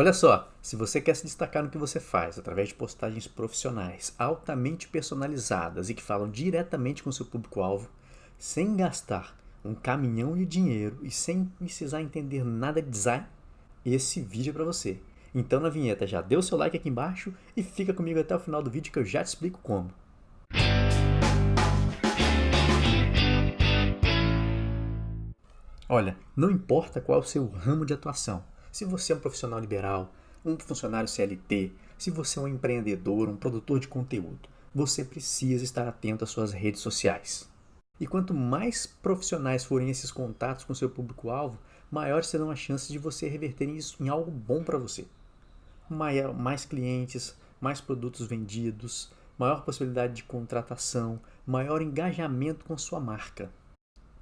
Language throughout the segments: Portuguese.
Olha só, se você quer se destacar no que você faz através de postagens profissionais altamente personalizadas e que falam diretamente com seu público-alvo, sem gastar um caminhão de dinheiro e sem precisar entender nada de design, esse vídeo é para você. Então na vinheta já dê o seu like aqui embaixo e fica comigo até o final do vídeo que eu já te explico como. Olha, não importa qual é o seu ramo de atuação, se você é um profissional liberal, um funcionário CLT, se você é um empreendedor, um produtor de conteúdo, você precisa estar atento às suas redes sociais. E quanto mais profissionais forem esses contatos com seu público-alvo, maiores serão as chances de você reverter isso em algo bom para você. Maior, mais clientes, mais produtos vendidos, maior possibilidade de contratação, maior engajamento com sua marca.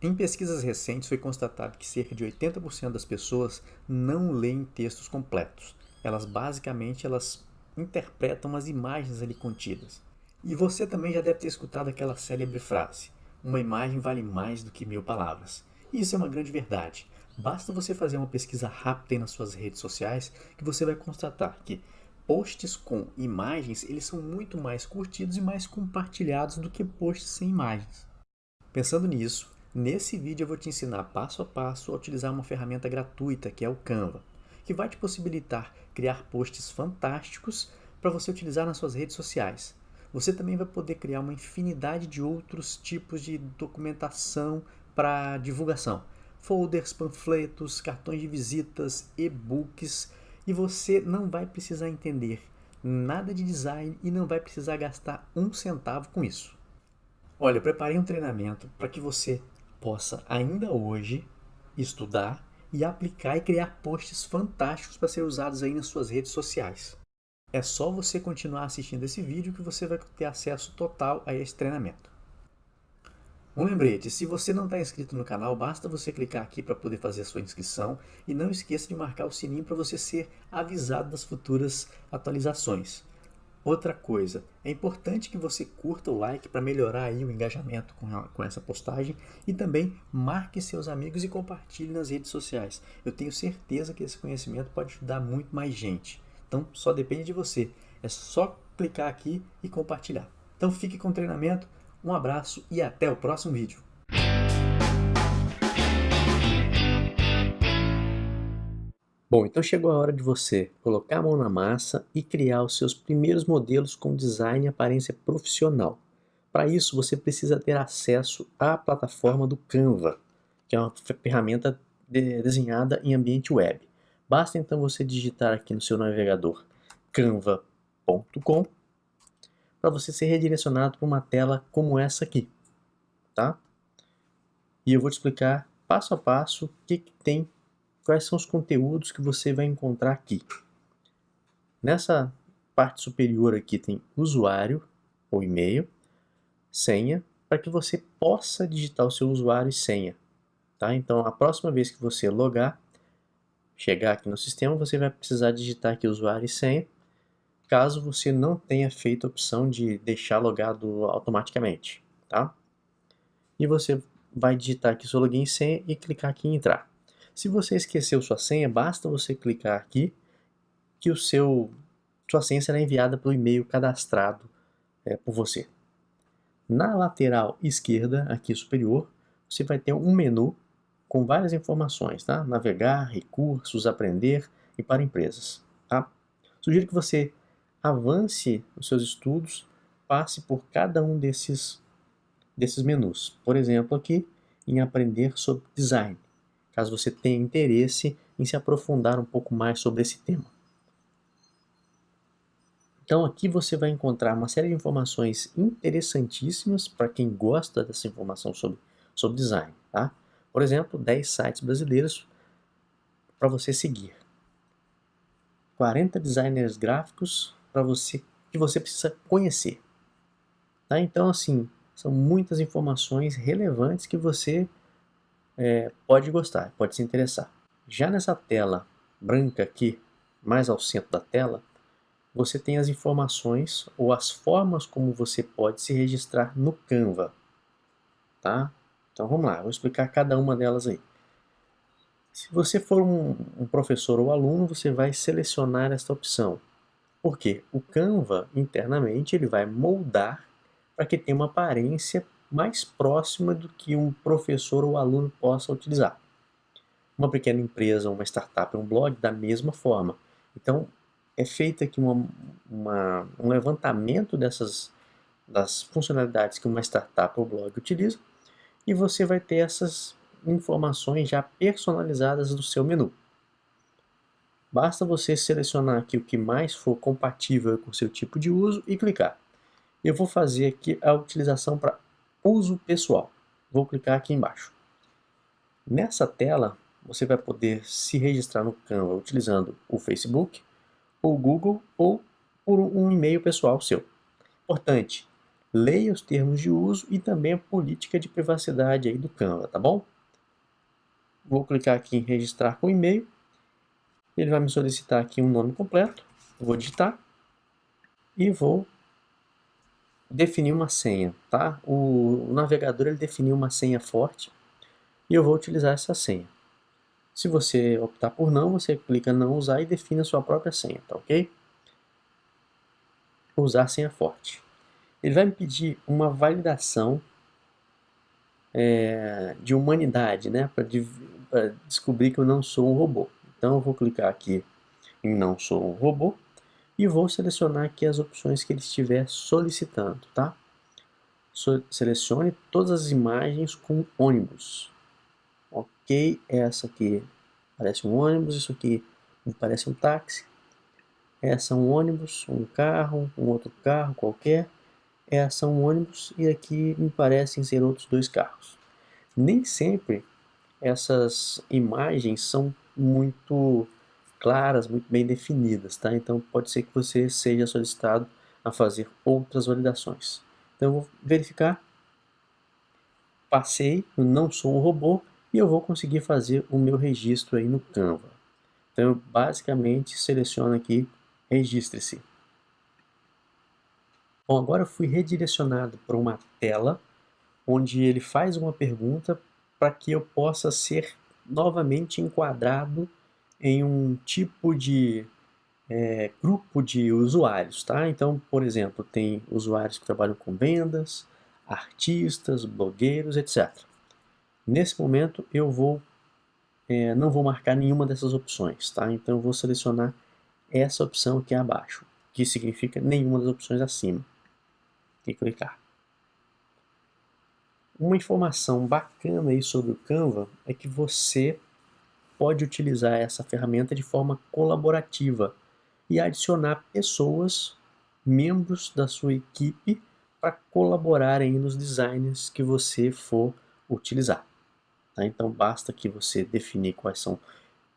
Em pesquisas recentes foi constatado que cerca de 80% das pessoas não leem textos completos. Elas basicamente elas interpretam as imagens ali contidas. E você também já deve ter escutado aquela célebre frase: uma imagem vale mais do que mil palavras. E isso é uma grande verdade. Basta você fazer uma pesquisa rápida nas suas redes sociais que você vai constatar que posts com imagens eles são muito mais curtidos e mais compartilhados do que posts sem imagens. Pensando nisso, nesse vídeo eu vou te ensinar passo a passo a utilizar uma ferramenta gratuita que é o Canva, que vai te possibilitar criar posts fantásticos para você utilizar nas suas redes sociais você também vai poder criar uma infinidade de outros tipos de documentação para divulgação. Folders, panfletos, cartões de visitas, e-books e você não vai precisar entender nada de design e não vai precisar gastar um centavo com isso. Olha, eu preparei um treinamento para que você possa ainda hoje estudar e aplicar e criar posts fantásticos para ser usados aí nas suas redes sociais. É só você continuar assistindo esse vídeo que você vai ter acesso total a esse treinamento. Um lembrete, se você não está inscrito no canal, basta você clicar aqui para poder fazer a sua inscrição e não esqueça de marcar o sininho para você ser avisado das futuras atualizações. Outra coisa, é importante que você curta o like para melhorar aí o engajamento com, com essa postagem e também marque seus amigos e compartilhe nas redes sociais. Eu tenho certeza que esse conhecimento pode ajudar muito mais gente. Então só depende de você. É só clicar aqui e compartilhar. Então fique com o treinamento, um abraço e até o próximo vídeo. Bom, então chegou a hora de você colocar a mão na massa e criar os seus primeiros modelos com design e aparência profissional. Para isso, você precisa ter acesso à plataforma do Canva, que é uma ferramenta de, desenhada em ambiente web. Basta então você digitar aqui no seu navegador canva.com para você ser redirecionado para uma tela como essa aqui, tá? E eu vou te explicar passo a passo o que, que tem, quais são os conteúdos que você vai encontrar aqui. Nessa parte superior aqui tem usuário ou e-mail, senha, para que você possa digitar o seu usuário e senha. Tá? Então, a próxima vez que você logar, chegar aqui no sistema, você vai precisar digitar aqui usuário e senha, caso você não tenha feito a opção de deixar logado automaticamente, tá? E você vai digitar aqui seu login e senha e clicar aqui em entrar. Se você esqueceu sua senha, basta você clicar aqui que o seu sua senha será enviada pelo e-mail cadastrado é, por você. Na lateral esquerda, aqui superior, você vai ter um menu com várias informações, tá? Navegar, recursos, aprender e para empresas, tá? Sugiro que você avance os seus estudos, passe por cada um desses, desses menus. Por exemplo, aqui em aprender sobre design, caso você tenha interesse em se aprofundar um pouco mais sobre esse tema. Então aqui você vai encontrar uma série de informações interessantíssimas para quem gosta dessa informação sobre, sobre design, tá? Por exemplo, 10 sites brasileiros para você seguir. 40 designers gráficos para você que você precisa conhecer. Tá? Então, assim, são muitas informações relevantes que você é, pode gostar, pode se interessar. Já nessa tela branca aqui, mais ao centro da tela, você tem as informações ou as formas como você pode se registrar no Canva. Tá? Então vamos lá, vou explicar cada uma delas aí. Se você for um, um professor ou aluno, você vai selecionar esta opção. Porque o Canva, internamente, ele vai moldar para que tenha uma aparência mais próxima do que um professor ou aluno possa utilizar. Uma pequena empresa, uma startup, um blog, da mesma forma. Então, é feito aqui uma, uma, um levantamento dessas das funcionalidades que uma startup ou blog utiliza e você vai ter essas informações já personalizadas no seu menu. Basta você selecionar aqui o que mais for compatível com o seu tipo de uso e clicar. Eu vou fazer aqui a utilização para uso pessoal. Vou clicar aqui embaixo. Nessa tela, você vai poder se registrar no Canva utilizando o Facebook, ou Google, ou por um e-mail pessoal seu. Importante, leia os termos de uso e também a política de privacidade aí do Canva, tá bom? Vou clicar aqui em registrar com e-mail. Ele vai me solicitar aqui um nome completo. Vou digitar e vou definir uma senha, tá? O, navegador ele definiu uma senha forte e eu vou utilizar essa senha. Se você optar por não, você clica não usar e define a sua própria senha, tá ok? Usar senha forte. Ele vai me pedir uma validação é, de humanidade, né? Para de, descobrir que eu não sou um robô. Então eu vou clicar aqui em não sou um robô e vou selecionar aqui as opções que ele estiver solicitando, tá? Selecione todas as imagens com ônibus. Ok, essa aqui parece um ônibus, isso aqui parece um táxi. Essa é um ônibus, um carro, um outro carro qualquer. Essa é um ônibus e aqui me parecem ser outros dois carros. Nem sempre essas imagens são muito claras, muito bem definidas, tá? Então pode ser que você seja solicitado a fazer outras validações. Então eu vou verificar, passei, eu não sou um robô e eu vou conseguir fazer o meu registro aí no Canva. Então eu basicamente seleciono aqui, registre-se. Bom, agora eu fui redirecionado para uma tela onde ele faz uma pergunta para que eu possa ser novamente enquadrado em um tipo de é, grupo de usuários, tá? Então, por exemplo, tem usuários que trabalham com vendas, artistas, blogueiros, etc. Nesse momento eu vou é, não vou marcar nenhuma dessas opções, tá? Então eu vou selecionar essa opção aqui abaixo, que significa nenhuma das opções acima. E clicar. Uma informação bacana aí sobre o Canva é que você pode utilizar essa ferramenta de forma colaborativa e adicionar pessoas, membros da sua equipe, para colaborarem nos designs que você for utilizar. Tá? Então basta que você definir quais são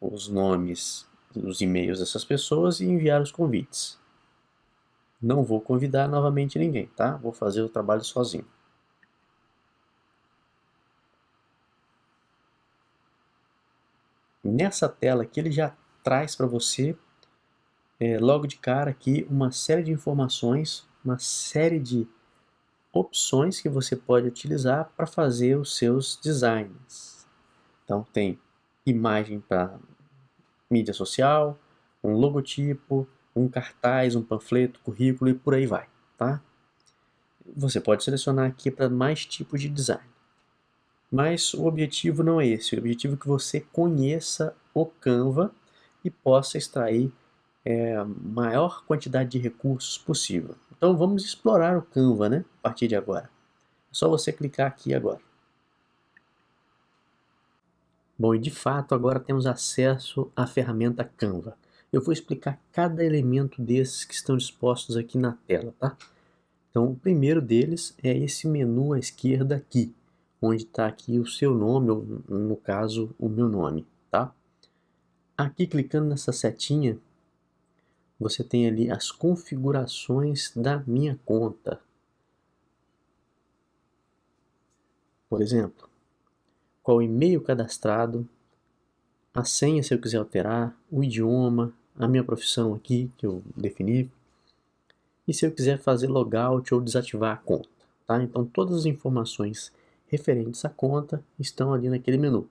os nomes, os e-mails dessas pessoas e enviar os convites. Não vou convidar novamente ninguém, tá? Vou fazer o trabalho sozinho. Nessa tela aqui ele já traz para você é, logo de cara aqui uma série de informações, uma série de opções que você pode utilizar para fazer os seus designs. Então tem imagem para mídia social, um logotipo, um cartaz, um panfleto, currículo e por aí vai, tá? Você pode selecionar aqui para mais tipos de design. Mas o objetivo não é esse, o objetivo é que você conheça o Canva e possa extrair é, maior quantidade de recursos possível. Então vamos explorar o Canva né, a partir de agora. É só você clicar aqui agora. Bom, e de fato agora temos acesso à ferramenta Canva. Eu vou explicar cada elemento desses que estão dispostos aqui na tela, tá? Então o primeiro deles é esse menu à esquerda aqui, onde está aqui o seu nome, ou no caso, o meu nome, tá? Aqui, clicando nessa setinha, você tem ali as configurações da minha conta. Por exemplo, qual e-mail cadastrado, a senha se eu quiser alterar, o idioma, a minha profissão aqui que eu defini, e se eu quiser fazer logout ou desativar a conta. Tá? Então todas as informações referentes à conta estão ali naquele menu.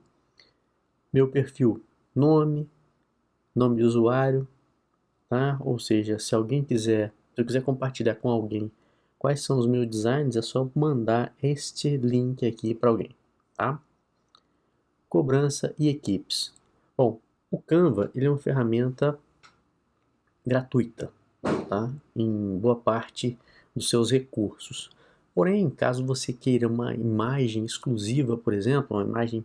Meu perfil, nome, nome de usuário, tá? Ou seja, se alguém quiser, se eu quiser compartilhar com alguém quais são os meus designs, é só mandar este link aqui para alguém, tá? Cobrança e equipes. Bom, o Canva ele é uma ferramenta gratuita, tá? Em boa parte dos seus recursos. Porém, caso você queira uma imagem exclusiva, por exemplo, uma imagem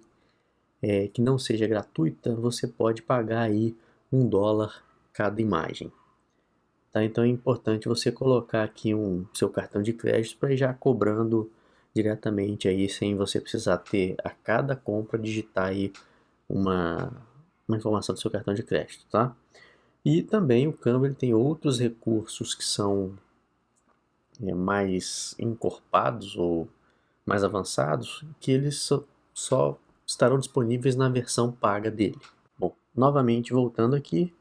é, que não seja gratuita, você pode pagar aí um dólar cada imagem. Tá? Então é importante você colocar aqui um seu cartão de crédito para já cobrando diretamente aí, sem você precisar ter a cada compra digitar aí uma, uma informação do seu cartão de crédito, tá? E também o Canva ele tem outros recursos que são mais encorpados ou mais avançados, que eles só, só estarão disponíveis na versão paga dele. Bom, novamente voltando aqui,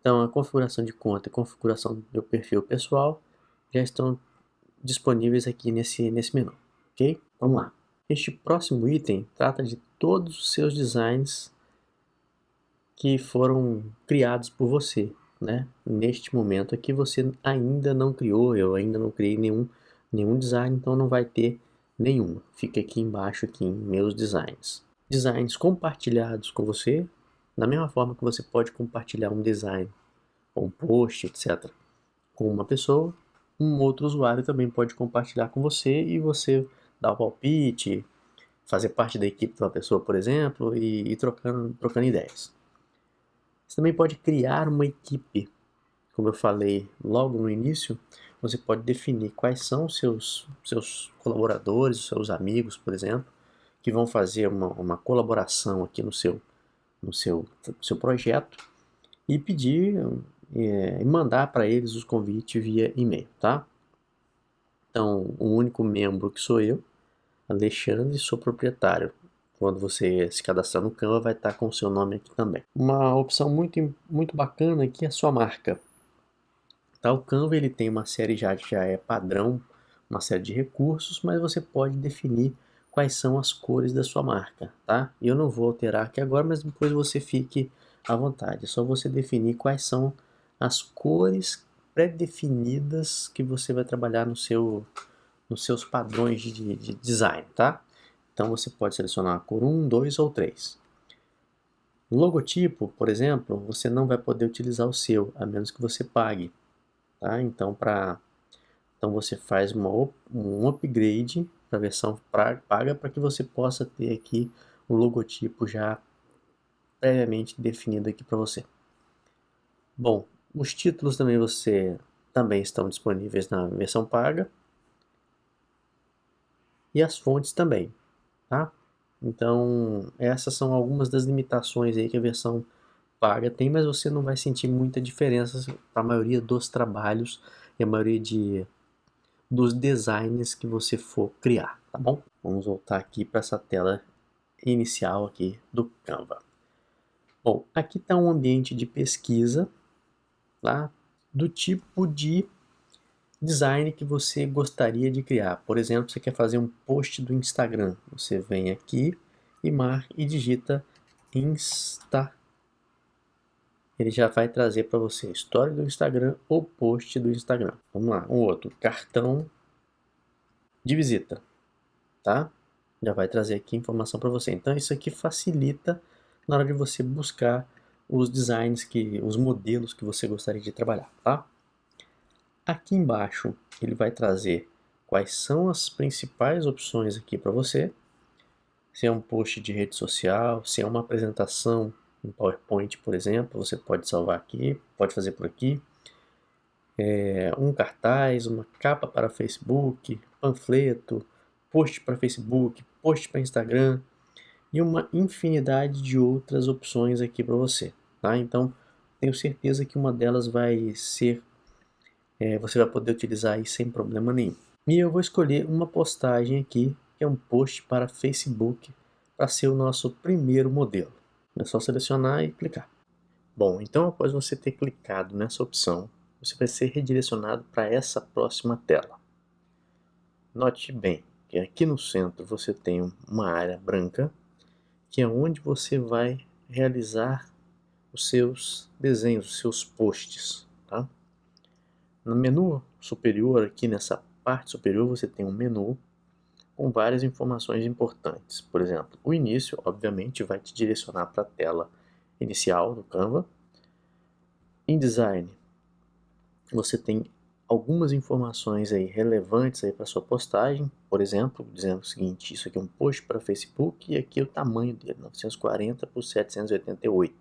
então a configuração de conta e configuração do meu perfil pessoal já estão disponíveis aqui nesse, nesse menu, ok? Vamos lá. Este próximo item trata de todos os seus designs que foram criados por você, né? Neste momento aqui você ainda não criou, eu ainda não criei nenhum, nenhum design, então não vai ter nenhum. Fica aqui embaixo aqui em meus designs. Designs compartilhados com você, da mesma forma que você pode compartilhar um design, um post, etc. com uma pessoa, um outro usuário também pode compartilhar com você e você dar o palpite, fazer parte da equipe de uma pessoa, por exemplo, e ir trocando, trocando ideias. Você também pode criar uma equipe. Como eu falei logo no início, você pode definir quais são os seus, seus colaboradores, seus amigos, por exemplo, que vão fazer uma, uma colaboração aqui no seu, no seu, seu projeto e pedir é, e mandar para eles os convites via e-mail, tá? Então, o único membro que sou eu, Alexandre, sou proprietário quando você se cadastrar no Canva, vai estar com o seu nome aqui também. Uma opção muito, muito bacana aqui é a sua marca. Tá, o Canva ele tem uma série já que já é padrão, uma série de recursos, mas você pode definir quais são as cores da sua marca, tá? Eu não vou alterar aqui agora, mas depois você fique à vontade. É só você definir quais são as cores pré-definidas que você vai trabalhar no seu, nos seus padrões de, de design, tá? Então você pode selecionar a cor 1, 2 ou 3. Logotipo, por exemplo, você não vai poder utilizar o seu, a menos que você pague. Tá? Então, pra, então você faz uma, um upgrade para a versão pra, paga para que você possa ter aqui o logotipo já previamente definido aqui para você. Bom, os títulos também você também estão disponíveis na versão paga e as fontes também tá? Então, essas são algumas das limitações aí que a versão paga tem, mas você não vai sentir muita diferença para a maioria dos trabalhos e a maioria de, dos designs que você for criar, tá bom? Vamos voltar aqui para essa tela inicial aqui do Canva. Bom, aqui está um ambiente de pesquisa, tá? Do tipo de design que você gostaria de criar. Por exemplo, você quer fazer um post do Instagram. Você vem aqui e marca e digita Insta. Ele já vai trazer para você história do Instagram ou post do Instagram. Vamos lá, um outro, cartão de visita, tá? Já vai trazer aqui informação para você. Então isso aqui facilita na hora de você buscar os designs que, os modelos que você gostaria de trabalhar, tá? Aqui embaixo ele vai trazer quais são as principais opções aqui para você. Se é um post de rede social, se é uma apresentação em PowerPoint, por exemplo, você pode salvar aqui, pode fazer por aqui. É, um cartaz, uma capa para Facebook, panfleto, post para Facebook, post para Instagram e uma infinidade de outras opções aqui para você. Tá? Então, tenho certeza que uma delas vai ser é, você vai poder utilizar aí sem problema nenhum. E eu vou escolher uma postagem aqui, que é um post para Facebook, para ser o nosso primeiro modelo. É só selecionar e clicar. Bom, então após você ter clicado nessa opção, você vai ser redirecionado para essa próxima tela. Note bem que aqui no centro você tem uma área branca, que é onde você vai realizar os seus desenhos, os seus posts. Tá? No menu superior, aqui nessa parte superior, você tem um menu com várias informações importantes. Por exemplo, o início, obviamente, vai te direcionar para a tela inicial do Canva. Em design, você tem algumas informações aí relevantes aí para sua postagem, por exemplo, dizendo o seguinte, isso aqui é um post para Facebook e aqui é o tamanho dele, 940 por 788.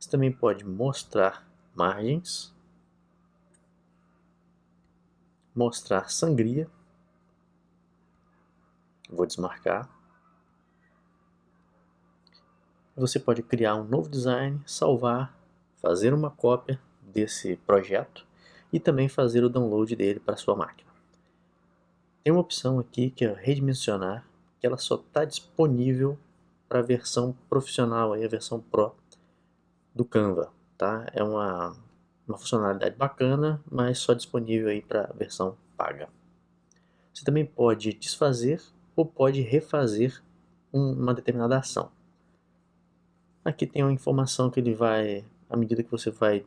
Você também pode mostrar margens, mostrar sangria, vou desmarcar. Você pode criar um novo design, salvar, fazer uma cópia desse projeto e também fazer o download dele para sua máquina. Tem uma opção aqui que é redimensionar, que ela só está disponível para a versão profissional, aí, a versão Pro do Canva. Tá? É uma, uma funcionalidade bacana, mas só disponível aí para a versão paga. Você também pode desfazer ou pode refazer um, uma determinada ação. Aqui tem uma informação que ele vai, à medida que você vai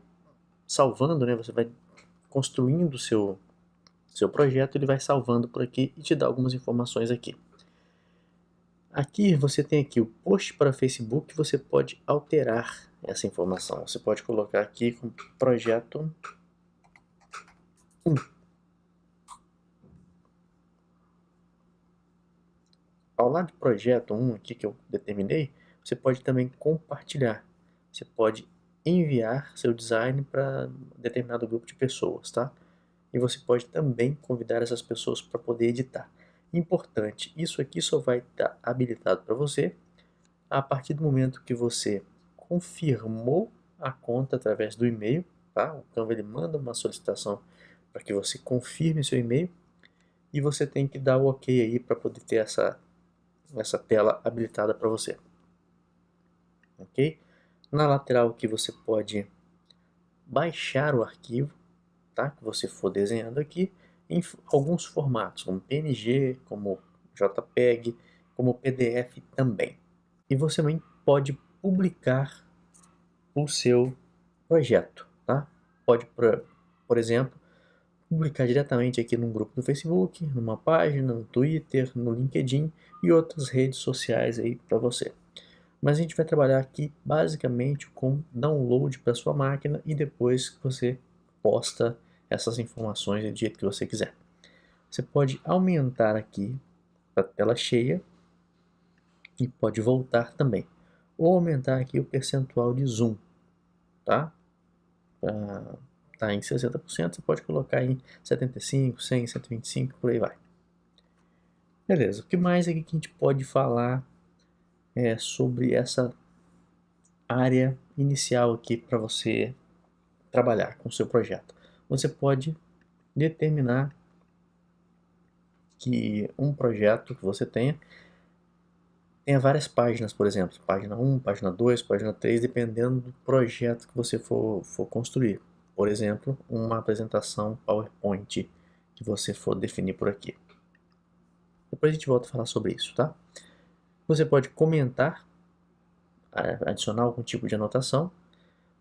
salvando, né, você vai construindo o seu, seu projeto, ele vai salvando por aqui e te dá algumas informações aqui. Aqui você tem aqui o post para Facebook, você pode alterar essa informação. Você pode colocar aqui como projeto 1. Ao lado de projeto 1 aqui que eu determinei, você pode também compartilhar. Você pode enviar seu design para determinado grupo de pessoas, tá? E você pode também convidar essas pessoas para poder editar. Importante, isso aqui só vai estar habilitado para você a partir do momento que você confirmou a conta através do e-mail, tá? O Canva ele manda uma solicitação para que você confirme seu e-mail e você tem que dar o OK aí para poder ter essa essa tela habilitada para você. OK? Na lateral aqui você pode baixar o arquivo, tá? Que você for desenhando aqui em alguns formatos, como PNG, como JPEG, como PDF também. E você também pode publicar o seu projeto, tá? Pode, por, exemplo, publicar diretamente aqui num grupo do Facebook, numa página, no Twitter, no LinkedIn e outras redes sociais aí para você. Mas a gente vai trabalhar aqui basicamente com download para sua máquina e depois você posta essas informações do jeito que você quiser. Você pode aumentar aqui para tela cheia e pode voltar também. Ou aumentar aqui o percentual de zoom, tá? Tá em 60%, você pode colocar em 75, 100, 125, por aí vai. Beleza, o que mais aqui que a gente pode falar é, sobre essa área inicial aqui para você trabalhar com o seu projeto. Você pode determinar que um projeto que você tenha tenha várias páginas, por exemplo, página 1, página 2, página 3, dependendo do projeto que você for, for construir. Por exemplo, uma apresentação PowerPoint que você for definir por aqui. Depois a gente volta a falar sobre isso, tá? Você pode comentar, adicionar algum tipo de anotação.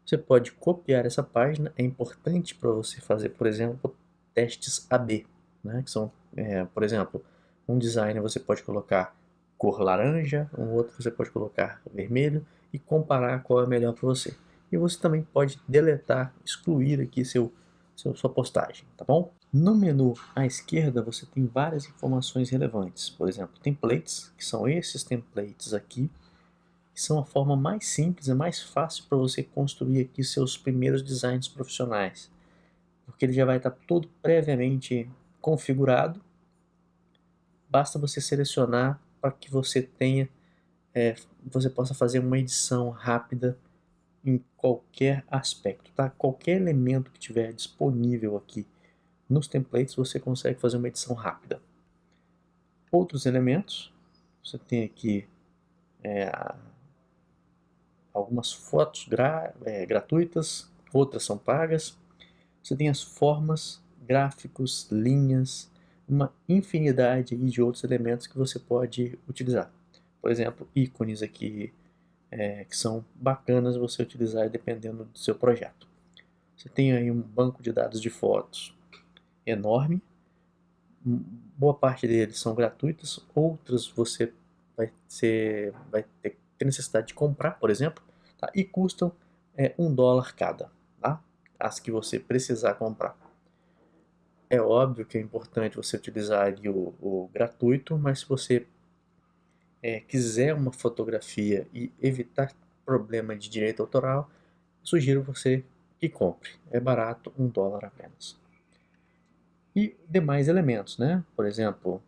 Você pode copiar essa página. É importante para você fazer, por exemplo, testes AB, né? que são, é, por exemplo, um design você pode colocar cor laranja, um outro você pode colocar vermelho e comparar qual é melhor para você. E você também pode deletar, excluir aqui seu, seu, sua postagem, tá bom? No menu à esquerda você tem várias informações relevantes, por exemplo, templates, que são esses templates aqui, que são a forma mais simples e mais fácil para você construir aqui seus primeiros designs profissionais, porque ele já vai estar todo previamente configurado, basta você selecionar para que você tenha, é, você possa fazer uma edição rápida em qualquer aspecto, tá? Qualquer elemento que tiver disponível aqui nos templates você consegue fazer uma edição rápida. Outros elementos, você tem aqui é, algumas fotos gra é, gratuitas, outras são pagas. Você tem as formas, gráficos, linhas, uma infinidade de outros elementos que você pode utilizar. Por exemplo, ícones aqui é, que são bacanas você utilizar dependendo do seu projeto. Você tem aí um banco de dados de fotos enorme, boa parte deles são gratuitas, outras você vai, ser, vai ter, ter necessidade de comprar, por exemplo, tá? e custam é, um dólar cada, tá? as que você precisar comprar. É óbvio que é importante você utilizar o, o gratuito, mas se você é, quiser uma fotografia e evitar problema de direito autoral, sugiro você que compre. É barato, um dólar apenas. E demais elementos, né? Por exemplo,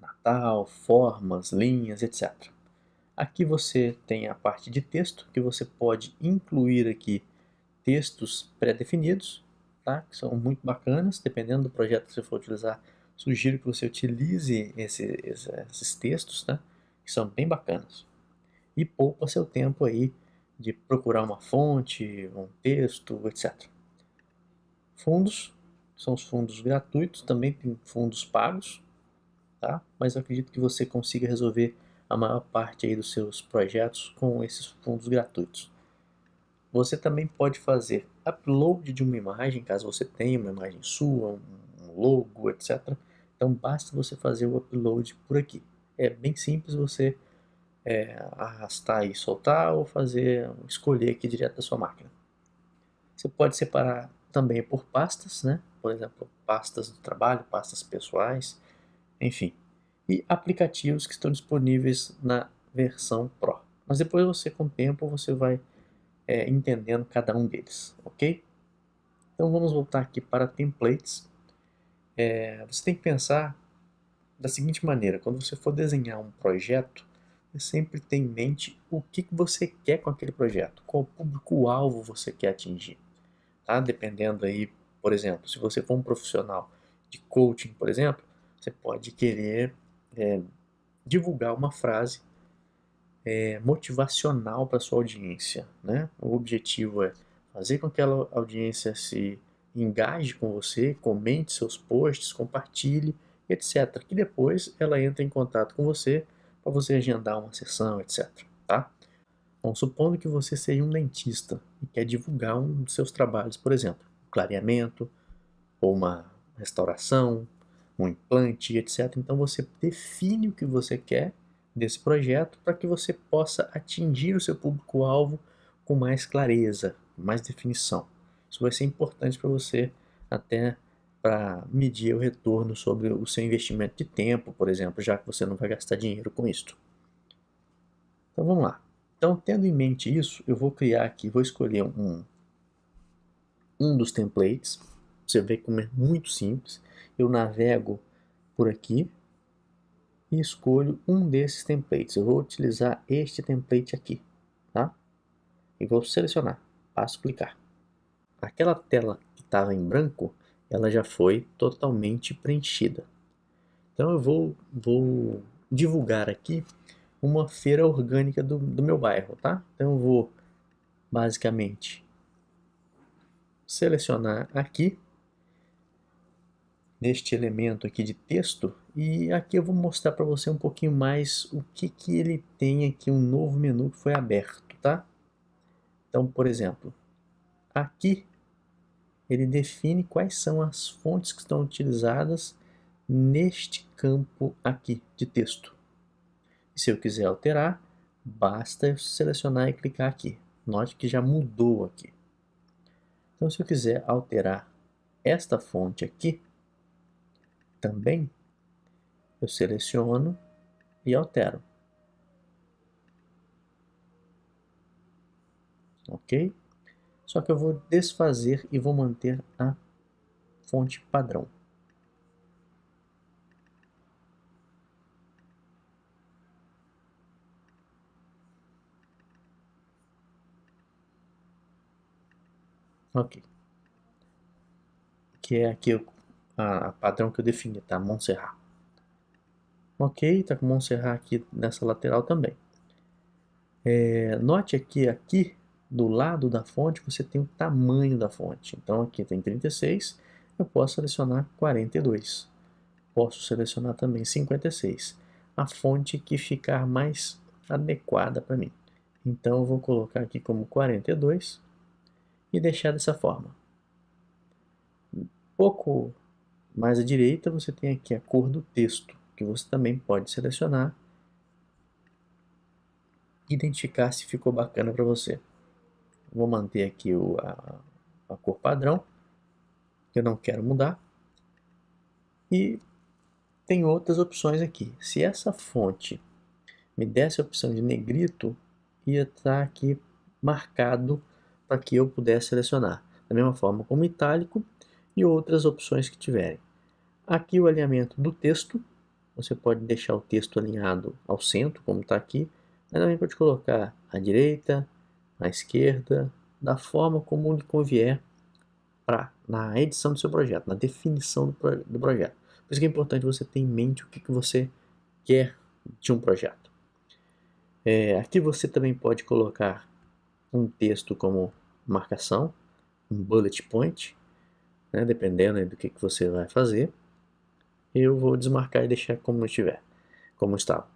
Natal, formas, linhas, etc. Aqui você tem a parte de texto, que você pode incluir aqui textos pré-definidos tá? que são muito bacanas, dependendo do projeto que você for utilizar, sugiro que você utilize esse, esses textos, tá? que são bem bacanas. E poupa seu tempo aí de procurar uma fonte, um texto, etc. Fundos, são os fundos gratuitos, também tem fundos pagos, tá? mas eu acredito que você consiga resolver a maior parte aí dos seus projetos com esses fundos gratuitos. Você também pode fazer upload de uma imagem, caso você tenha uma imagem sua, um logo, etc. Então basta você fazer o upload por aqui. É bem simples você é, arrastar e soltar ou fazer, escolher aqui direto da sua máquina. Você pode separar também por pastas, né? por exemplo, pastas do trabalho, pastas pessoais, enfim. E aplicativos que estão disponíveis na versão Pro. Mas depois você, com o tempo, você vai é, entendendo cada um deles, ok? Então vamos voltar aqui para templates. É, você tem que pensar da seguinte maneira, quando você for desenhar um projeto, você sempre tem em mente o que, que você quer com aquele projeto, qual público-alvo você quer atingir. Tá? Dependendo aí, por exemplo, se você for um profissional de coaching, por exemplo, você pode querer é, divulgar uma frase é, motivacional para sua audiência. Né? O objetivo é fazer com que a audiência se engaje com você, comente seus posts, compartilhe, etc. Que depois ela entra em contato com você para você agendar uma sessão, etc. Tá? Bom, supondo que você seja um dentista e quer divulgar um dos seus trabalhos, por exemplo, um clareamento, ou uma restauração, um implante, etc. Então você define o que você quer desse projeto para que você possa atingir o seu público-alvo com mais clareza, mais definição. Isso vai ser importante para você até para medir o retorno sobre o seu investimento de tempo, por exemplo, já que você não vai gastar dinheiro com isso. Então vamos lá. Então, tendo em mente isso, eu vou criar aqui, vou escolher um, um dos templates. Você vê como é muito simples. Eu navego por aqui, e escolho um desses templates. Eu vou utilizar este template aqui, tá? E vou selecionar, passo clicar. Aquela tela que estava em branco, ela já foi totalmente preenchida. Então eu vou, vou divulgar aqui uma feira orgânica do, do meu bairro, tá? Então eu vou basicamente selecionar aqui neste elemento aqui de texto e aqui eu vou mostrar para você um pouquinho mais o que, que ele tem aqui, um novo menu que foi aberto, tá? Então, por exemplo, aqui ele define quais são as fontes que estão utilizadas neste campo aqui de texto. E se eu quiser alterar, basta eu selecionar e clicar aqui. Note que já mudou aqui. Então, se eu quiser alterar esta fonte aqui, também, eu seleciono e altero. Ok? Só que eu vou desfazer e vou manter a fonte padrão. Ok. Que é aqui a padrão que eu defini, tá? Montserrat. Ok, tá com Montserrat aqui nessa lateral também. É, note aqui, aqui do lado da fonte você tem o tamanho da fonte. Então aqui tem 36, eu posso selecionar 42. Posso selecionar também 56. A fonte que ficar mais adequada para mim. Então eu vou colocar aqui como 42 e deixar dessa forma. Um pouco mais à direita você tem aqui a cor do texto, que você também pode selecionar e identificar se ficou bacana para você. Vou manter aqui o, a, a cor padrão, que eu não quero mudar. E tem outras opções aqui. Se essa fonte me desse a opção de negrito, ia estar aqui marcado para que eu pudesse selecionar. Da mesma forma como itálico e outras opções que tiverem. Aqui o alinhamento do texto, você pode deixar o texto alinhado ao centro, como está aqui, mas também pode colocar à direita, à esquerda, da forma como lhe convier pra, na edição do seu projeto, na definição do, do projeto. Por isso que é importante você ter em mente o que, que você quer de um projeto. É, aqui você também pode colocar um texto como marcação, um bullet point, né, dependendo do que, que você vai fazer. Eu vou desmarcar e deixar como estiver, como estava.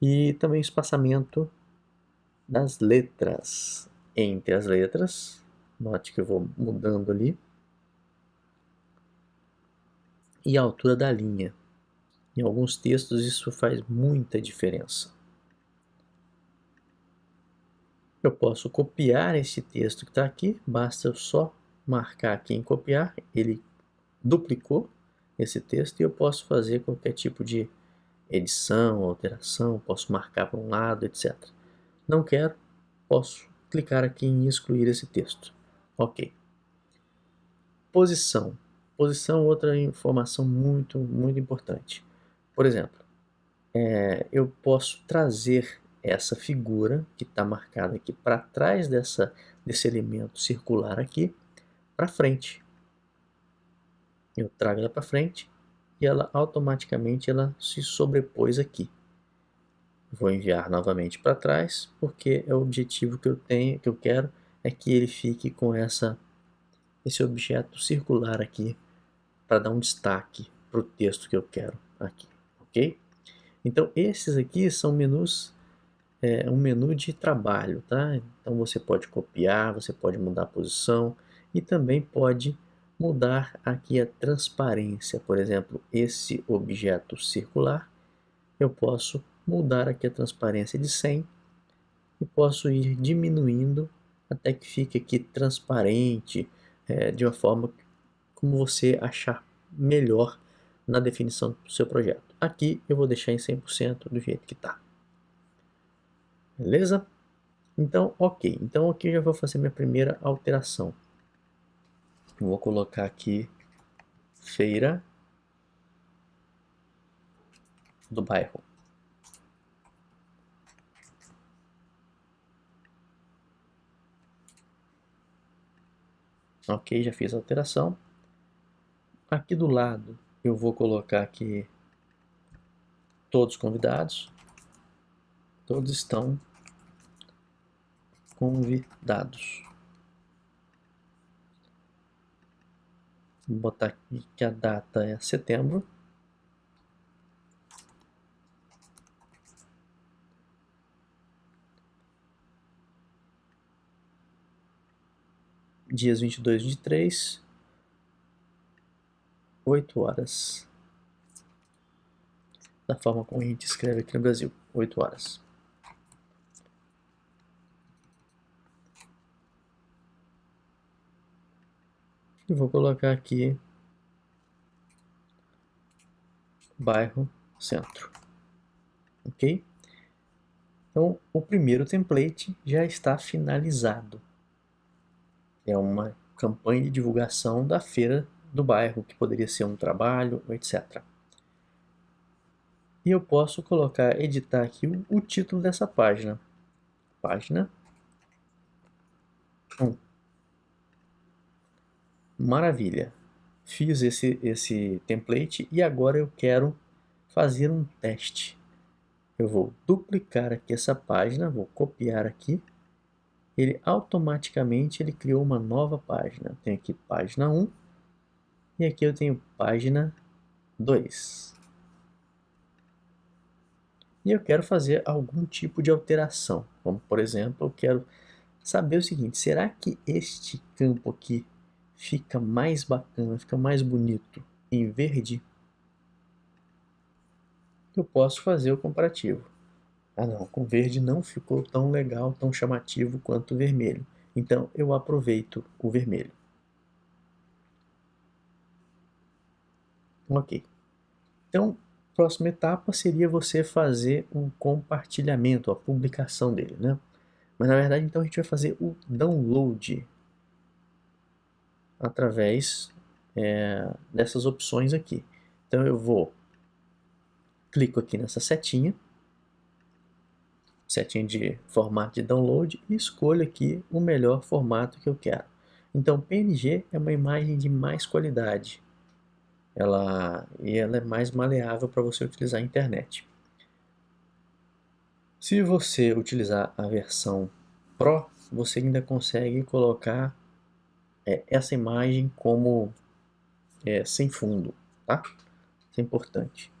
E também espaçamento das letras. Entre as letras, note que eu vou mudando ali. E a altura da linha. Em alguns textos isso faz muita diferença. Eu posso copiar esse texto que está aqui, basta eu só marcar aqui em copiar, ele duplicou esse texto e eu posso fazer qualquer tipo de edição, alteração, posso marcar para um lado, etc. Não quero, posso clicar aqui em excluir esse texto. Ok. Posição. Posição, outra informação muito, muito importante. Por exemplo, é, eu posso trazer essa figura que está marcada aqui para trás dessa, desse elemento circular aqui para frente. Eu trago ela para frente e ela automaticamente ela se sobrepôs aqui. Vou enviar novamente para trás porque é o objetivo que eu tenho, que eu quero é que ele fique com essa esse objeto circular aqui para dar um destaque para o texto que eu quero aqui, ok? Então esses aqui são menus é um menu de trabalho, tá? Então você pode copiar, você pode mudar a posição e também pode mudar aqui a transparência. Por exemplo, esse objeto circular, eu posso mudar aqui a transparência de 100 e posso ir diminuindo até que fique aqui transparente, é, de uma forma como você achar melhor na definição do seu projeto. Aqui eu vou deixar em 100% do jeito que está. Beleza? Então, ok. Então aqui eu já vou fazer minha primeira alteração. Vou colocar aqui feira do bairro. Ok, já fiz a alteração. Aqui do lado eu vou colocar aqui todos convidados. Todos estão convidados. Vou botar aqui que a data é setembro. Dias 22 e 23, 8 horas. Da forma como a gente escreve aqui no Brasil, 8 horas. E vou colocar aqui bairro centro. Ok? Então, o primeiro template já está finalizado. É uma campanha de divulgação da feira do bairro, que poderia ser um trabalho, etc. E eu posso colocar, editar aqui o, o título dessa página. Página 1. Maravilha. Fiz esse, esse template e agora eu quero fazer um teste. Eu vou duplicar aqui essa página, vou copiar aqui. Ele automaticamente ele criou uma nova página. Tem aqui página 1 e aqui eu tenho página 2. e eu quero fazer algum tipo de alteração. Como, por exemplo, eu quero saber o seguinte, será que este campo aqui fica mais bacana, fica mais bonito em verde? Eu posso fazer o comparativo. Ah não, com verde não ficou tão legal, tão chamativo quanto o vermelho. Então eu aproveito o vermelho. Ok. Então, próxima etapa seria você fazer um compartilhamento, a publicação dele, né? Mas na verdade, então a gente vai fazer o download através é, dessas opções aqui. Então eu vou clico aqui nessa setinha, setinha de formato de download e escolho aqui o melhor formato que eu quero. Então PNG é uma imagem de mais qualidade ela, e ela é mais maleável para você utilizar a internet. Se você utilizar a versão Pro, você ainda consegue colocar é, essa imagem como é, sem fundo, tá? Isso é importante.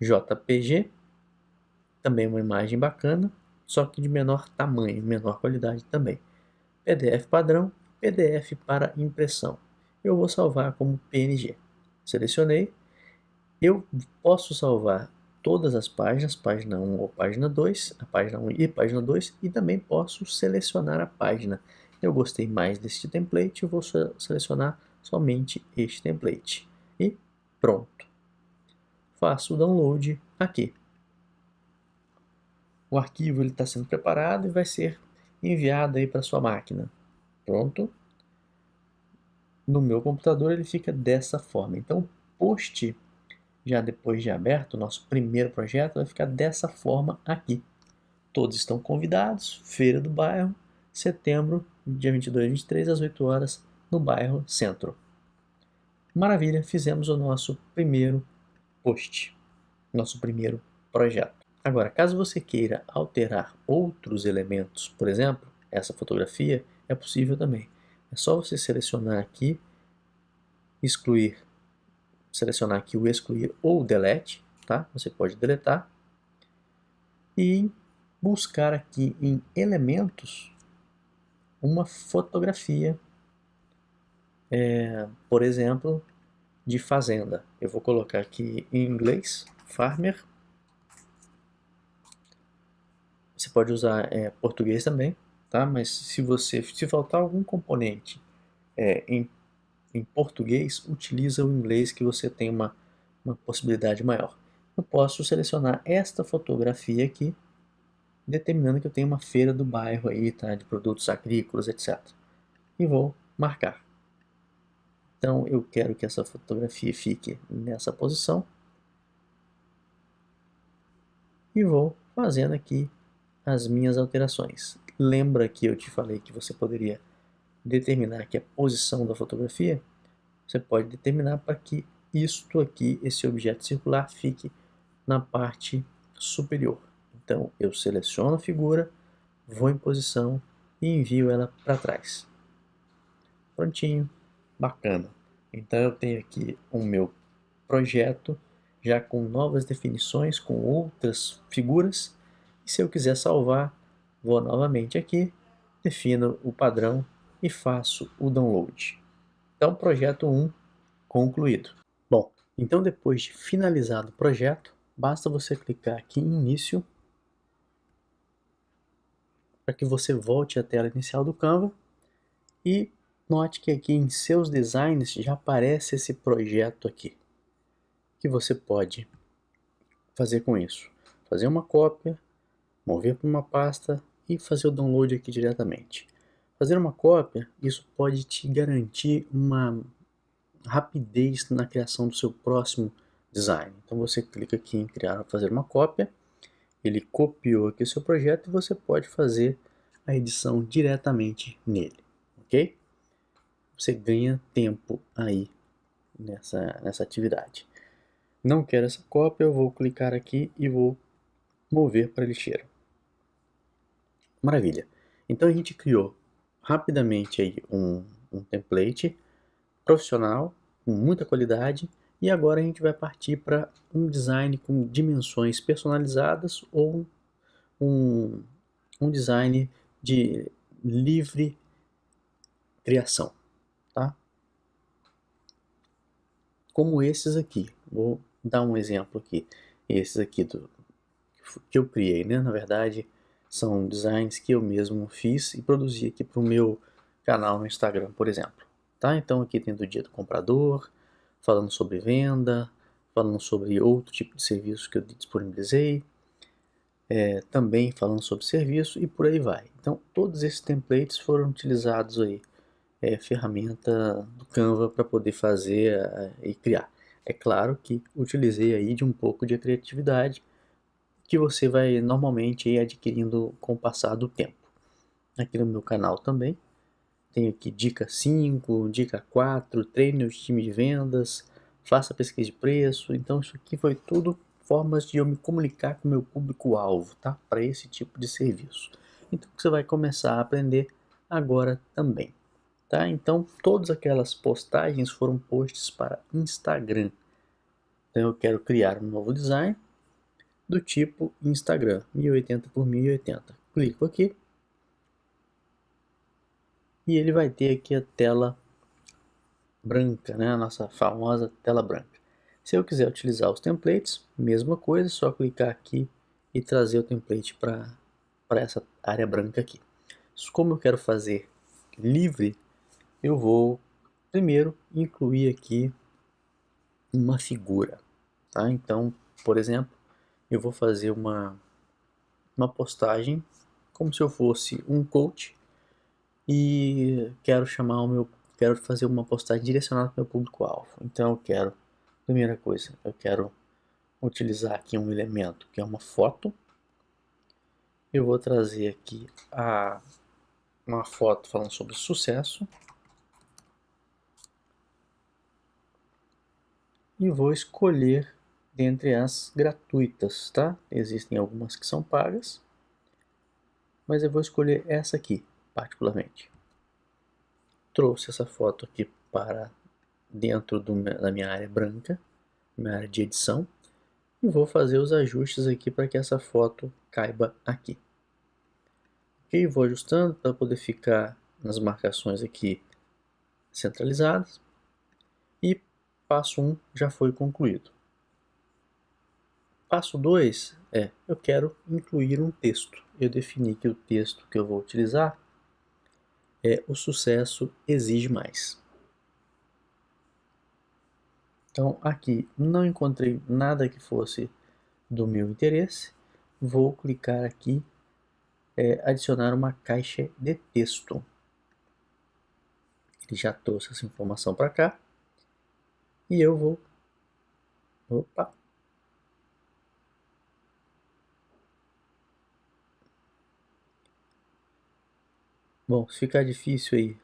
JPG, também uma imagem bacana, só que de menor tamanho, menor qualidade também. PDF padrão, PDF para impressão. Eu vou salvar como PNG selecionei, eu posso salvar todas as páginas, página 1 ou página 2, a página 1 e página 2, e também posso selecionar a página. Eu gostei mais deste template, eu vou selecionar somente este template. E pronto. Faço o download aqui. O arquivo está sendo preparado e vai ser enviado para sua máquina. Pronto no meu computador ele fica dessa forma. Então, o post, já depois de aberto, o nosso primeiro projeto vai ficar dessa forma aqui. Todos estão convidados, Feira do Bairro, setembro, dia 22 e 23, às 8 horas, no bairro Centro. Maravilha, fizemos o nosso primeiro post, nosso primeiro projeto. Agora, caso você queira alterar outros elementos, por exemplo, essa fotografia, é possível também. É só você selecionar aqui, excluir, selecionar aqui o excluir ou delete, tá? Você pode deletar e buscar aqui em elementos uma fotografia, é, por exemplo, de fazenda. Eu vou colocar aqui em inglês, farmer. Você pode usar é, português também, tá? Mas se você se faltar algum componente é, em, em português, utiliza o inglês que você tem uma, uma possibilidade maior. Eu posso selecionar esta fotografia aqui, determinando que eu tenho uma feira do bairro aí, tá? De produtos agrícolas, etc. E vou marcar. Então eu quero que essa fotografia fique nessa posição. E vou fazendo aqui as minhas alterações. Lembra que eu te falei que você poderia determinar aqui a posição da fotografia? Você pode determinar para que isto aqui, esse objeto circular, fique na parte superior. Então eu seleciono a figura, vou em posição e envio ela para trás. Prontinho, bacana. Então eu tenho aqui o meu projeto já com novas definições, com outras figuras. E se eu quiser salvar, Vou novamente aqui, defino o padrão e faço o download. Então, projeto 1 concluído. Bom, então depois de finalizado o projeto, basta você clicar aqui em início para que você volte à tela inicial do Canva e note que aqui em seus designs já aparece esse projeto aqui que você pode fazer com isso. Fazer uma cópia, mover para uma pasta e fazer o download aqui diretamente. Fazer uma cópia, isso pode te garantir uma rapidez na criação do seu próximo design. Então você clica aqui em criar, fazer uma cópia, ele copiou aqui o seu projeto e você pode fazer a edição diretamente nele, ok? Você ganha tempo aí nessa, nessa atividade. Não quero essa cópia, eu vou clicar aqui e vou mover para a lixeira. Maravilha. Então a gente criou rapidamente aí um, um template profissional, com muita qualidade, E agora a gente vai partir para um design com dimensões personalizadas ou um, um design de livre criação, tá? Como esses aqui. Vou dar um exemplo aqui. Esses aqui do, que eu criei, né? Na verdade, são designs que eu mesmo fiz e produzi aqui para o meu canal no Instagram, por exemplo. Tá? Então aqui tem do dia do comprador, falando sobre venda, falando sobre outro tipo de serviço que eu disponibilizei, é, também falando sobre serviço e por aí vai. Então todos esses templates foram utilizados aí, é, ferramenta do Canva para poder fazer e criar. É claro que utilizei aí de um pouco de criatividade que você vai normalmente ir adquirindo com o passar do tempo. Aqui no meu canal também, tenho aqui dica 5, dica 4, treine o time de vendas, faça pesquisa de preço. Então isso aqui foi tudo formas de eu me comunicar com o meu público-alvo, tá? Para esse tipo de serviço. Então você vai começar a aprender agora também, tá? Então todas aquelas postagens foram posts para Instagram. Então eu quero criar um novo design do tipo Instagram, 1080 por 1080. Clico aqui e ele vai ter aqui a tela branca, né? a nossa famosa tela branca. Se eu quiser utilizar os templates, mesma coisa, só clicar aqui e trazer o template para essa área branca aqui. Como eu quero fazer livre, eu vou primeiro incluir aqui uma figura. Tá? Então, por exemplo, eu vou fazer uma, uma postagem como se eu fosse um coach e quero chamar o meu quero fazer uma postagem direcionada para o meu público-alvo. Então eu quero, primeira coisa, eu quero utilizar aqui um elemento que é uma foto. Eu vou trazer aqui a, uma foto falando sobre sucesso. E vou escolher dentre as gratuitas, tá? Existem algumas que são pagas, mas eu vou escolher essa aqui, particularmente. Trouxe essa foto aqui para dentro do, da minha área branca, minha área de edição, e vou fazer os ajustes aqui para que essa foto caiba aqui. Ok, vou ajustando para poder ficar nas marcações aqui centralizadas. E passo 1 um já foi concluído. Passo 2 é, eu quero incluir um texto. Eu defini que o texto que eu vou utilizar é o sucesso exige mais. Então aqui não encontrei nada que fosse do meu interesse. Vou clicar aqui, é, adicionar uma caixa de texto. Ele já trouxe essa informação para cá. E eu vou... Opa, Bom, se ficar difícil aí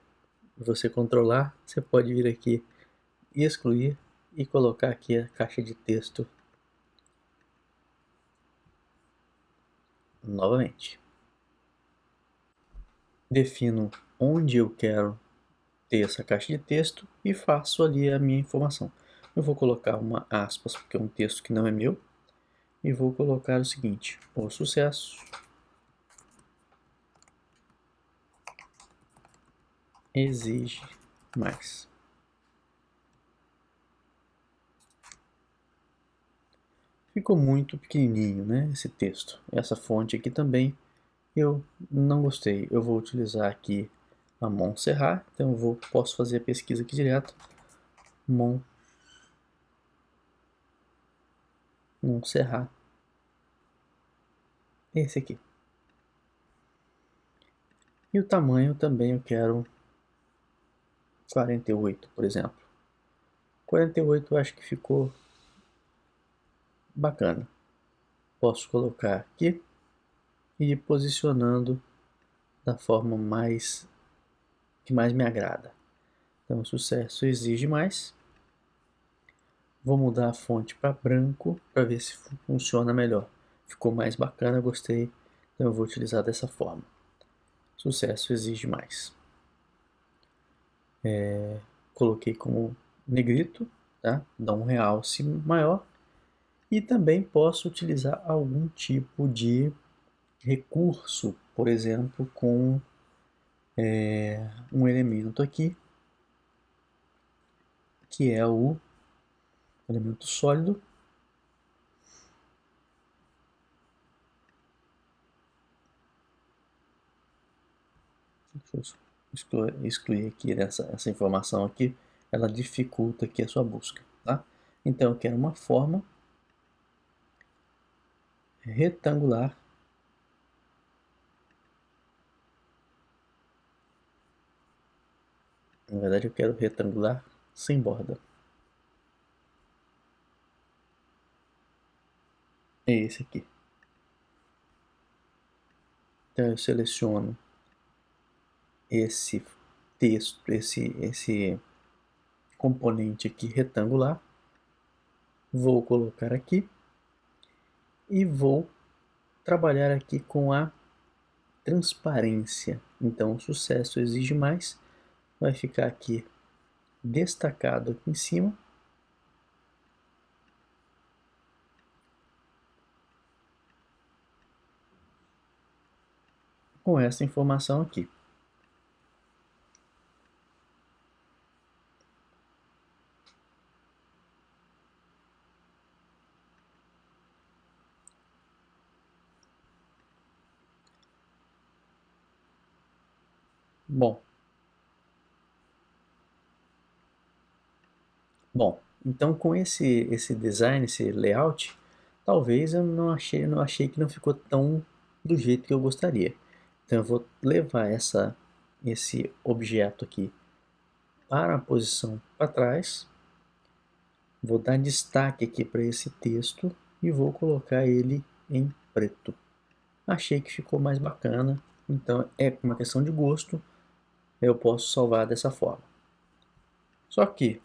você controlar, você pode vir aqui e excluir e colocar aqui a caixa de texto novamente. Defino onde eu quero ter essa caixa de texto e faço ali a minha informação. Eu vou colocar uma aspas, porque é um texto que não é meu, e vou colocar o seguinte, o sucesso exige mais. Ficou muito pequenininho, né, esse texto. Essa fonte aqui também eu não gostei. Eu vou utilizar aqui a Montserrat, então eu vou, posso fazer a pesquisa aqui direto. Mon Montserrat. Esse aqui. E o tamanho também eu quero 48, por exemplo. 48 eu acho que ficou bacana. Posso colocar aqui e ir posicionando da forma mais que mais me agrada. Então, sucesso exige mais. Vou mudar a fonte para branco para ver se funciona melhor. Ficou mais bacana, gostei. Então eu vou utilizar dessa forma. Sucesso exige mais é, coloquei como negrito tá? Dá um realce maior. E também posso utilizar algum tipo de recurso, por exemplo, com é, um elemento aqui, que é o elemento sólido, eu excluir, excluir aqui essa, essa informação aqui, ela dificulta aqui a sua busca, tá? Então eu quero uma forma retangular Na verdade eu quero retangular sem borda. É esse aqui. Então eu seleciono esse texto, esse, esse componente aqui retangular, vou colocar aqui e vou trabalhar aqui com a transparência. Então o sucesso exige mais, vai ficar aqui destacado aqui em cima. Com essa informação aqui. Bom. Bom, então com esse, esse design, esse layout, talvez eu não achei, não achei que não ficou tão do jeito que eu gostaria. Então eu vou levar essa, esse objeto aqui para a posição para trás, vou dar destaque aqui para esse texto e vou colocar ele em preto. Achei que ficou mais bacana, então é uma questão de gosto, eu posso salvar dessa forma. Só que,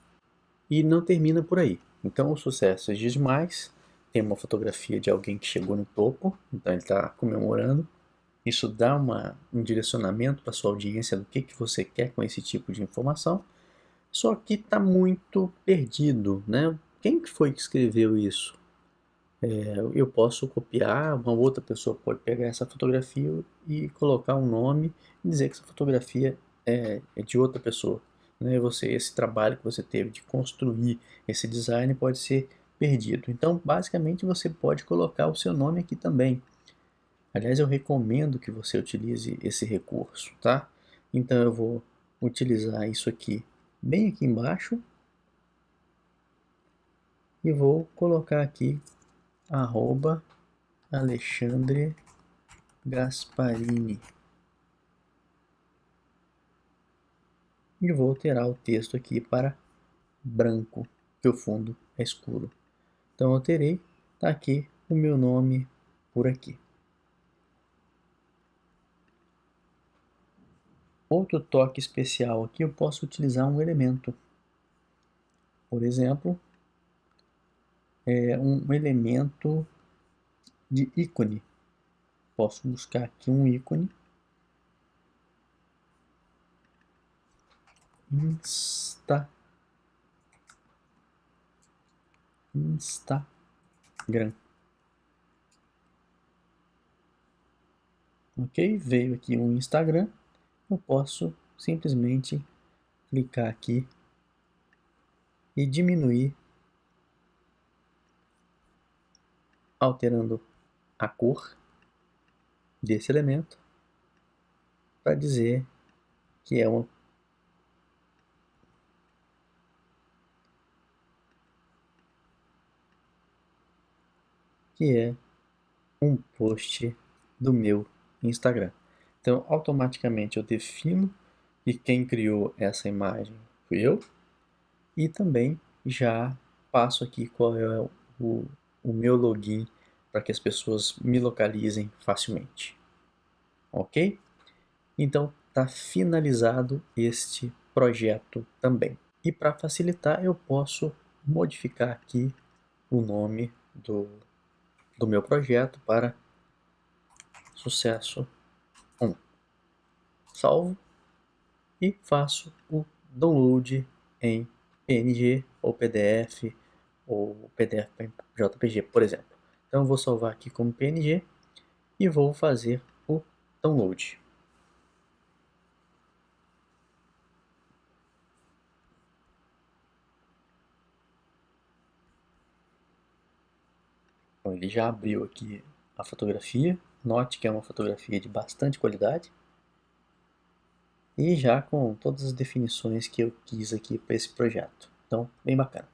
e não termina por aí. Então o sucesso exige mais, tem uma fotografia de alguém que chegou no topo, então ele está comemorando. Isso dá uma, um direcionamento para sua audiência do que, que você quer com esse tipo de informação. Só que está muito perdido, né? Quem que foi que escreveu isso? É, eu posso copiar, uma outra pessoa pode pegar essa fotografia e colocar um nome e dizer que essa fotografia é, é de outra pessoa. Né? Você, esse trabalho que você teve de construir esse design pode ser perdido. Então, basicamente, você pode colocar o seu nome aqui também. Aliás, eu recomendo que você utilize esse recurso, tá? Então, eu vou utilizar isso aqui bem aqui embaixo e vou colocar aqui arroba Alexandre Gasparini. E vou alterar o texto aqui para branco, que o fundo é escuro. Então alterei, está aqui o meu nome por aqui. Outro toque especial aqui, eu posso utilizar um elemento. Por exemplo, é um elemento de ícone. Posso buscar aqui um ícone Insta Instagram. Ok? Veio aqui um Instagram. Eu posso simplesmente clicar aqui e diminuir, alterando a cor desse elemento para dizer que é uma que é um post do meu Instagram. Então, automaticamente eu defino que quem criou essa imagem fui eu e também já passo aqui qual é o, o meu login para que as pessoas me localizem facilmente. Ok? Então, está finalizado este projeto também. E para facilitar, eu posso modificar aqui o nome do, do meu projeto para sucesso 1. Salvo e faço o download em PNG ou PDF ou PDF JPG, por exemplo. Então vou salvar aqui como PNG e vou fazer o download. Então, ele já abriu aqui a fotografia. Note que é uma fotografia de bastante qualidade. E já com todas as definições que eu quis aqui para esse projeto. Então, bem bacana.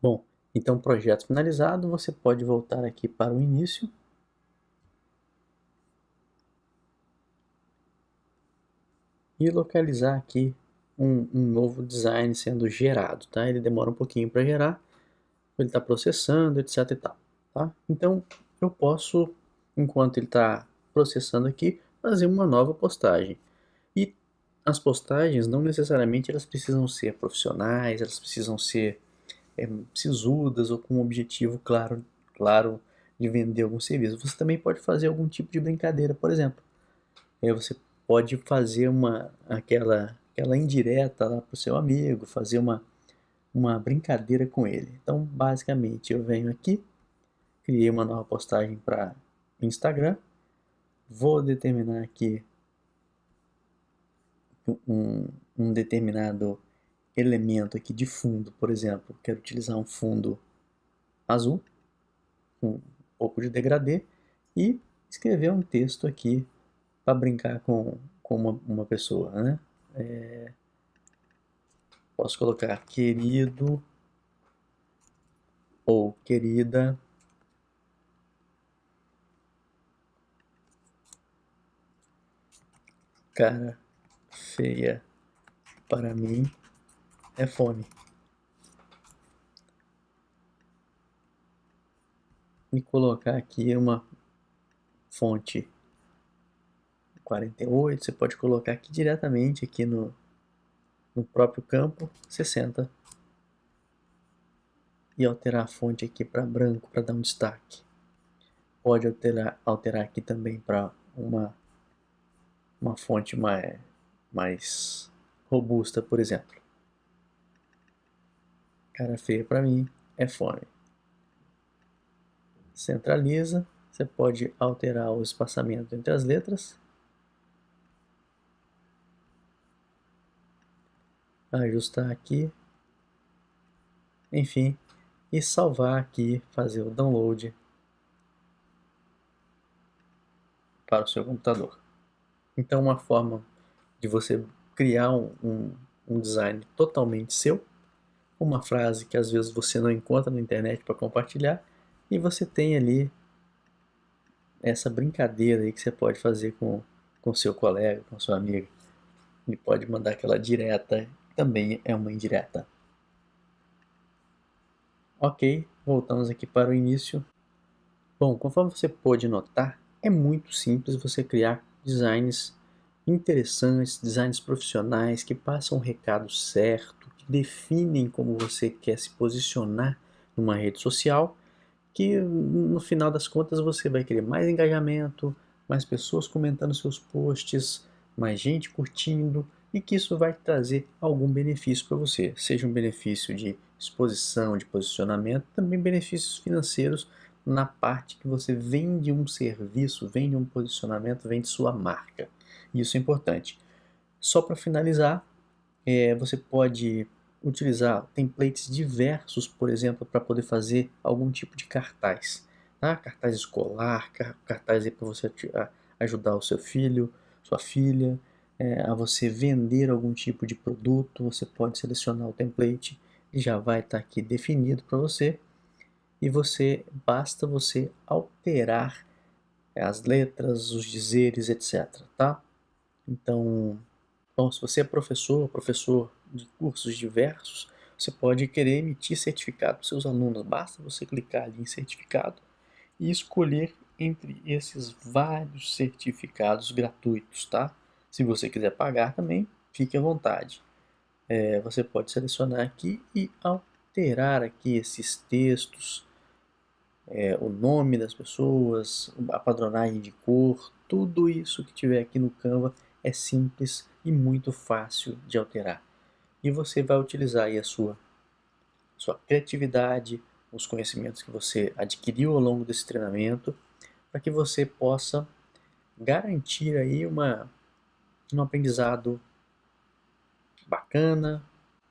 Bom, então projeto finalizado, você pode voltar aqui para o início. E localizar aqui um, um novo design sendo gerado, tá? Ele demora um pouquinho para gerar, ele está processando, etc e tal. Tá? Então eu posso, enquanto ele está processando aqui, fazer uma nova postagem. E as postagens não necessariamente elas precisam ser profissionais, elas precisam ser é, sisudas ou com um objetivo claro, claro de vender algum serviço. Você também pode fazer algum tipo de brincadeira, por exemplo. É, você pode fazer uma aquela aquela indireta lá para o seu amigo, fazer uma uma brincadeira com ele. Então, basicamente, eu venho aqui criei uma nova postagem para Instagram. Vou determinar aqui um, um determinado elemento aqui de fundo, por exemplo, quero utilizar um fundo azul, um pouco de degradê, e escrever um texto aqui para brincar com, com uma, uma pessoa, né? É, posso colocar querido ou querida cara feia para mim é fome. E colocar aqui uma fonte 48, você pode colocar aqui diretamente aqui no, no próprio campo 60 e alterar a fonte aqui para branco para dar um destaque. Pode alterar, alterar aqui também para uma uma fonte mais, mais robusta, por exemplo. Cara feia para mim é fome. Centraliza, você pode alterar o espaçamento entre as letras. Ajustar aqui. Enfim, e salvar aqui, fazer o download para o seu computador. Então, uma forma de você criar um, um, design totalmente seu, uma frase que às vezes você não encontra na internet para compartilhar, e você tem ali essa brincadeira aí que você pode fazer com com seu colega, com sua amiga. Ele pode mandar aquela direta, também é uma indireta. Ok, voltamos aqui para o início. Bom, conforme você pode notar, é muito simples você criar designs interessantes, designs profissionais que passam o recado certo, que definem como você quer se posicionar numa rede social, que no final das contas você vai querer mais engajamento, mais pessoas comentando seus posts, mais gente curtindo e que isso vai trazer algum benefício para você, seja um benefício de exposição, de posicionamento, também benefícios financeiros na parte que você vende um serviço, vende um posicionamento, vende sua marca. Isso é importante. Só para finalizar, é, você pode utilizar templates diversos, por exemplo, para poder fazer algum tipo de cartaz. Tá? Cartaz escolar, cartaz para você ajudar o seu filho, sua filha, é, a você vender algum tipo de produto, você pode selecionar o template já vai estar tá aqui definido para você e você basta você alterar as letras, os dizeres, etc. Tá? Então, bom, se você é professor, professor de cursos diversos, você pode querer emitir certificado para seus alunos. Basta você clicar ali em certificado e escolher entre esses vários certificados gratuitos, tá? Se você quiser pagar também, fique à vontade. É, você pode selecionar aqui e alterar aqui esses textos, é, o nome das pessoas, a padronagem de cor, tudo isso que tiver aqui no Canva é simples e muito fácil de alterar. E você vai utilizar aí a sua sua criatividade, os conhecimentos que você adquiriu ao longo desse treinamento, para que você possa garantir aí uma, um aprendizado bacana.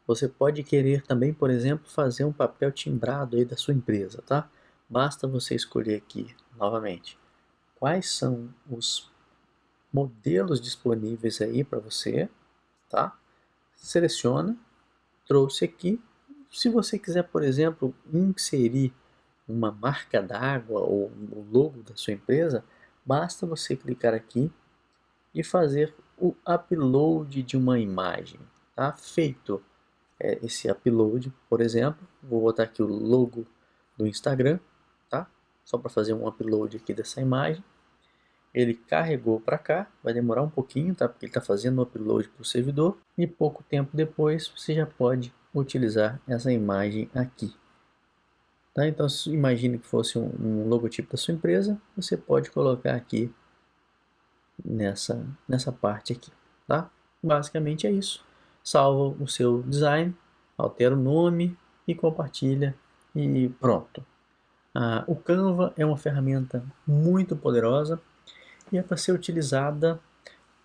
Você pode querer também, por exemplo, fazer um papel timbrado aí da sua empresa, tá? Basta você escolher aqui, novamente, quais são os modelos disponíveis aí para você, tá? Seleciona, trouxe aqui. Se você quiser, por exemplo, inserir uma marca d'água ou o logo da sua empresa, basta você clicar aqui e fazer o upload de uma imagem. Tá feito é, esse upload, por exemplo, vou botar aqui o logo do Instagram? Só para fazer um upload aqui dessa imagem. Ele carregou para cá, vai demorar um pouquinho, tá? Porque ele está fazendo o upload para o servidor e pouco tempo depois você já pode utilizar essa imagem aqui. Tá? Então, imagine que fosse um, um, logotipo da sua empresa, você pode colocar aqui nessa, nessa parte aqui. Tá? Basicamente é isso. Salva o seu design, altera o nome e compartilha e pronto. Ah, o Canva é uma ferramenta muito poderosa e é para ser utilizada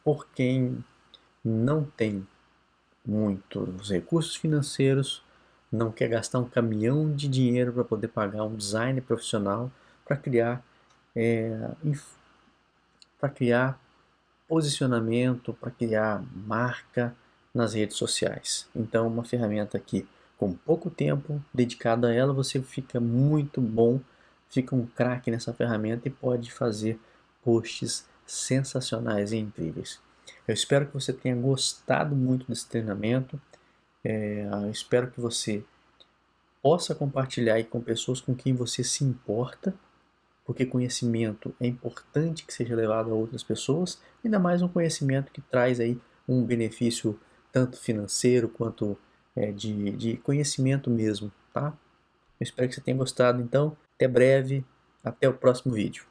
por quem não tem muitos recursos financeiros não quer gastar um caminhão de dinheiro para poder pagar um design profissional para criar é, para criar posicionamento, para criar marca nas redes sociais. Então, uma ferramenta que com pouco tempo dedicado a ela, você fica muito bom, fica um craque nessa ferramenta e pode fazer posts sensacionais e incríveis. Eu espero que você tenha gostado muito desse treinamento. É, espero que você possa compartilhar com pessoas com quem você se importa, porque conhecimento é importante que seja levado a outras pessoas, ainda mais um conhecimento que traz aí um benefício tanto financeiro quanto é, de, de conhecimento mesmo, tá? Eu espero que você tenha gostado, então, até breve, até o próximo vídeo.